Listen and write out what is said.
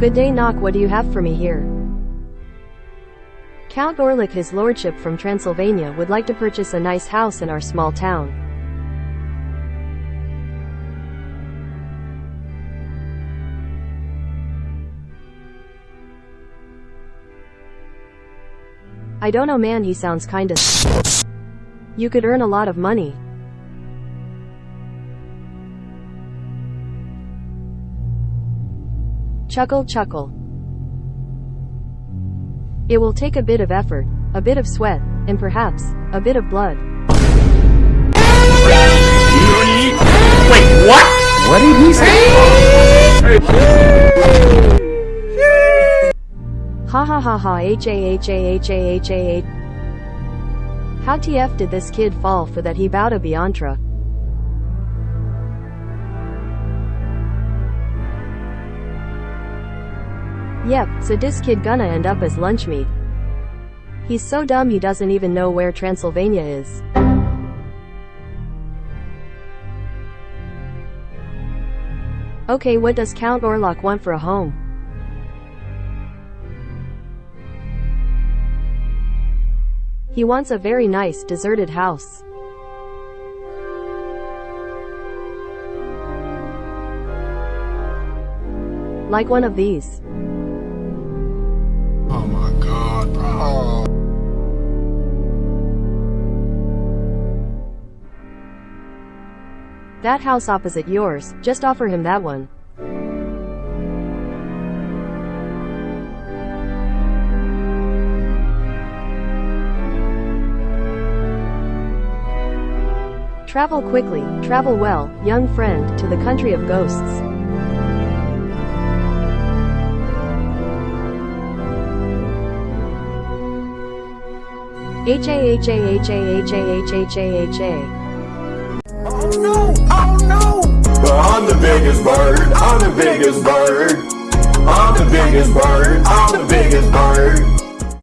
Good day knock what do you have for me here? Count Orlok his lordship from Transylvania would like to purchase a nice house in our small town. I don't know man he sounds kinda You could earn a lot of money. Chuckle chuckle. It will take a bit of effort, a bit of sweat, and perhaps, a bit of blood. Wait, what? What did he say? Ha ha ha ha h a h a h a h a h. How TF did this kid fall for that he bowed a Biantra? Yep, so this kid gonna end up as lunch meat. He's so dumb he doesn't even know where Transylvania is. Okay what does Count Orlok want for a home? He wants a very nice, deserted house. Like one of these. Oh my god, bro. That house opposite yours, just offer him that one. Travel quickly, travel well, young friend, to the country of ghosts. H A H A H A H A H H A H A. Oh no! Oh no! I'm the biggest bird, I'm the biggest bird. I'm the biggest bird, I'm the biggest bird.